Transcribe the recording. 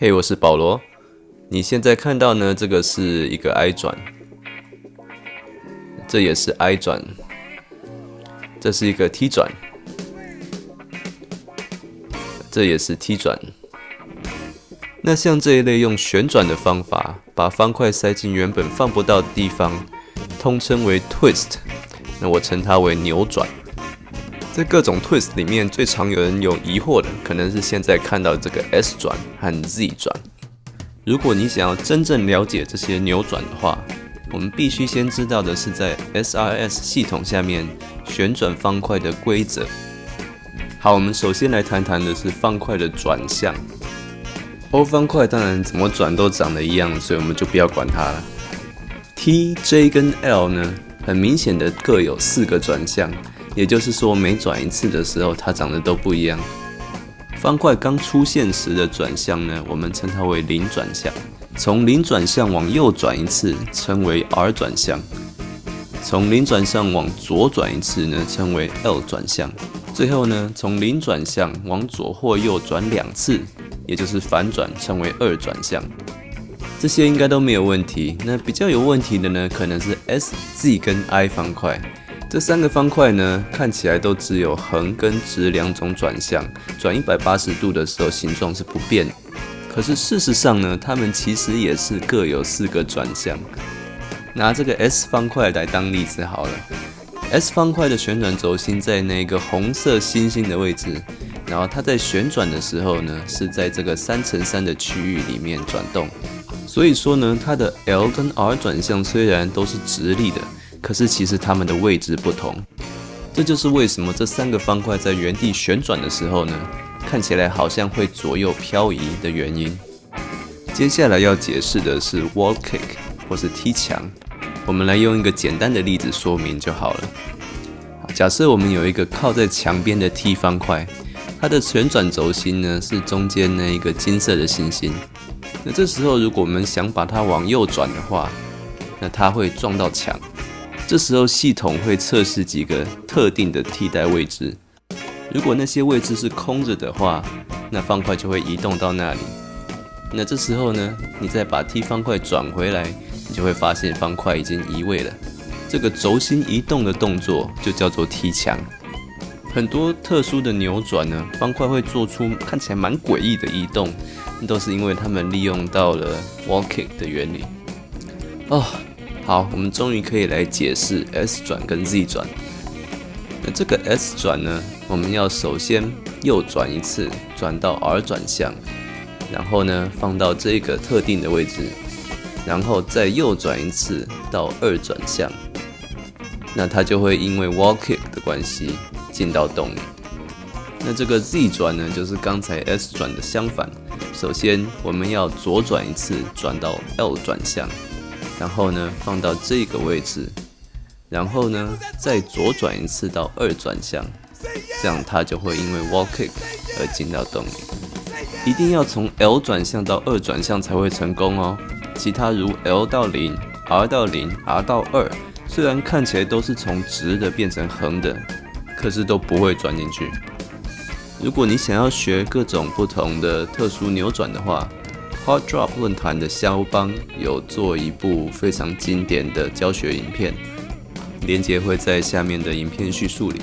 嘿，我是保罗。你现在看到呢？这个是一个 I 转，这也是 I 转，这是一个 T 转，这也是 T 转。那像这一类用旋转的方法，把方块塞进原本放不到的地方，通称为 twist。那我称它为扭转。在各种 twist 里面，最常有人有疑惑的，可能是现在看到这个 S 转和 Z 转。如果你想要真正了解这些扭转的话，我们必须先知道的是在 SRS 系统下面旋转方块的规则。好，我们首先来谈谈的是方块的转向。O 方块当然怎么转都长得一样，所以我们就不要管它了。T、J 跟 L 呢，很明显的各有四个转向，也就是说每转一次的时候，它长得都不一样。方块刚出现时的转向呢，我们称它为零转向。从零转向往右转一次，称为 R 转向；从零转向往左转一次呢，称为 L 转向。最后呢，从零转向往左或右转两次，也就是反转，称为二转向。这些应该都没有问题。那比较有问题的呢，可能是 S、Z 跟 I 方块。这三个方块呢，看起来都只有横跟直两种转向，转一百八十度的时候形状是不变。可是事实上呢，它们其实也是各有四个转向。拿这个 S 方块来当例子好了，S 方块的旋转轴心在那个红色星星的位置，然后它在旋转的时候呢，是在这个三乘三的区域里面转动。所以说呢，它的 L 跟 R 转向虽然都是直立的。可是其实它们的位置不同，这就是为什么这三个方块在原地旋转的时候呢，看起来好像会左右漂移的原因。接下来要解释的是 wall kick 或是踢墙，我们来用一个简单的例子说明就好了。假设我们有一个靠在墙边的 T 方块，它的旋转轴心呢是中间那一个金色的星星。那这时候如果我们想把它往右转的话，那它会撞到墙。这时候系统会测试几个特定的替代位置，如果那些位置是空着的话，那方块就会移动到那里。那这时候呢，你再把 T 方块转回来，你就会发现方块已经移位了。这个轴心移动的动作就叫做踢墙。很多特殊的扭转呢，方块会做出看起来蛮诡异的移动，都是因为他们利用到了 walking 的原理。哦。好，我们终于可以来解释 S 转跟 Z 转。那这个 S 转呢，我们要首先右转一次，转到 R 转向，然后呢放到这个特定的位置，然后再右转一次到二转向，那它就会因为 Wall Kick 的关系进到洞里。那这个 Z 转呢，就是刚才 S 转的相反，首先我们要左转一次，转到 L 转向。然后呢，放到这个位置，然后呢，再左转一次到二转向，这样它就会因为 wall kick 而进到洞里。一定要从 L 转向到二转向才会成功哦。其他如 L 到零、R 到零、R 到二，虽然看起来都是从直的变成横的，可是都不会转进去。如果你想要学各种不同的特殊扭转的话 hotdrop 论坛的肖邦有做一部非常经典的教学影片连接会在下面的影片叙述里。